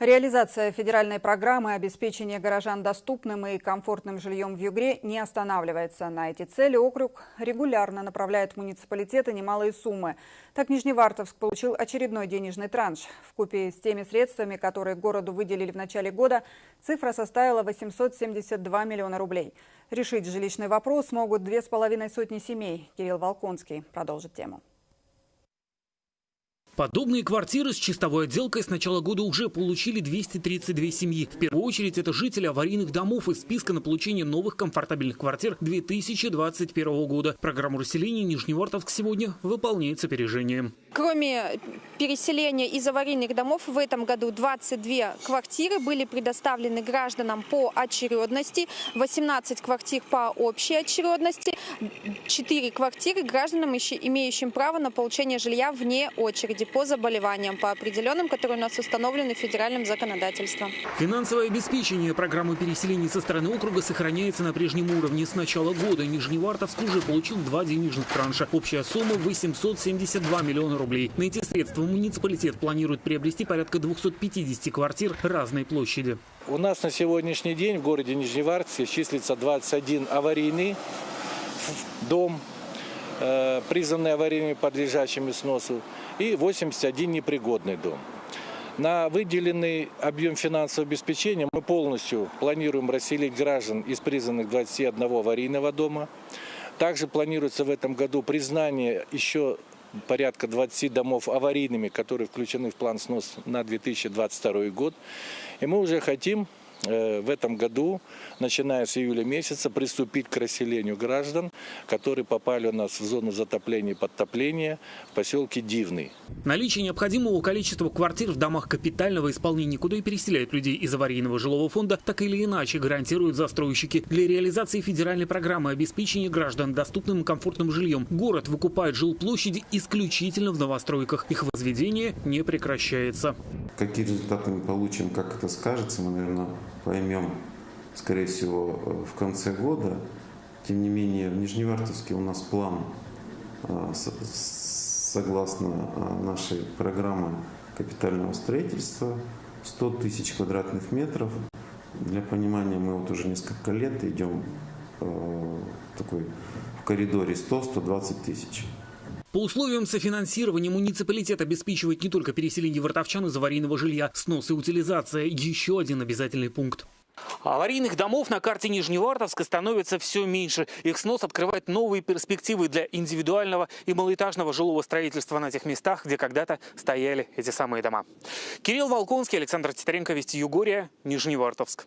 Реализация федеральной программы обеспечения горожан доступным и комфортным жильем в Югре не останавливается. На эти цели округ регулярно направляет в муниципалитеты немалые суммы. Так Нижневартовск получил очередной денежный транш. В купе с теми средствами, которые городу выделили в начале года, цифра составила 872 миллиона рублей. Решить жилищный вопрос могут две с половиной сотни семей. Кирилл Волконский продолжит тему. Подобные квартиры с чистовой отделкой с начала года уже получили 232 семьи. В первую очередь это жители аварийных домов из списка на получение новых комфортабельных квартир 2021 года. Программу расселения Нижневартовск сегодня выполняет с опережением. Кроме переселения из аварийных домов, в этом году 22 квартиры были предоставлены гражданам по очередности, 18 квартир по общей очередности, 4 квартиры гражданам, имеющим право на получение жилья вне очереди по заболеваниям, по определенным, которые у нас установлены федеральным законодательством. Финансовое обеспечение программы переселения со стороны округа сохраняется на прежнем уровне. С начала года Нижневартовск уже получил два денежных транша. Общая сумма 872 миллиона рублей. На эти средства муниципалитет планирует приобрести порядка 250 квартир разной площади. У нас на сегодняшний день в городе Нижневартовске числится 21 аварийный дом, э, признанный аварийными подлежащими сносу и 81 непригодный дом. На выделенный объем финансового обеспечения мы полностью планируем расселить граждан из признанных 21 аварийного дома. Также планируется в этом году признание еще порядка 20 домов аварийными, которые включены в план снос на 2022 год. И мы уже хотим в этом году, начиная с июля месяца, приступить к расселению граждан, которые попали у нас в зону затопления и подтопления в поселке Дивный. Наличие необходимого количества квартир в домах капитального исполнения, куда и переселяют людей из аварийного жилого фонда, так или иначе гарантируют застройщики. Для реализации федеральной программы обеспечения граждан доступным и комфортным жильем город выкупает жилплощади исключительно в новостройках. Их возведение не прекращается. Какие результаты мы получим, как это скажется, мы, наверное, поймем, скорее всего, в конце года. Тем не менее, в Нижневартовске у нас план, э, согласно э, нашей программы капитального строительства, 100 тысяч квадратных метров. Для понимания, мы вот уже несколько лет идем такой в коридоре 100-120 тысяч. По условиям софинансирования муниципалитет обеспечивает не только переселение вартовчан из аварийного жилья, снос и утилизация – еще один обязательный пункт. Аварийных домов на карте Нижневартовска становится все меньше. Их снос открывает новые перспективы для индивидуального и малоэтажного жилого строительства на тех местах, где когда-то стояли эти самые дома. Кирилл Волконский, Александр Титаренко, Вести Югория, Нижневартовск.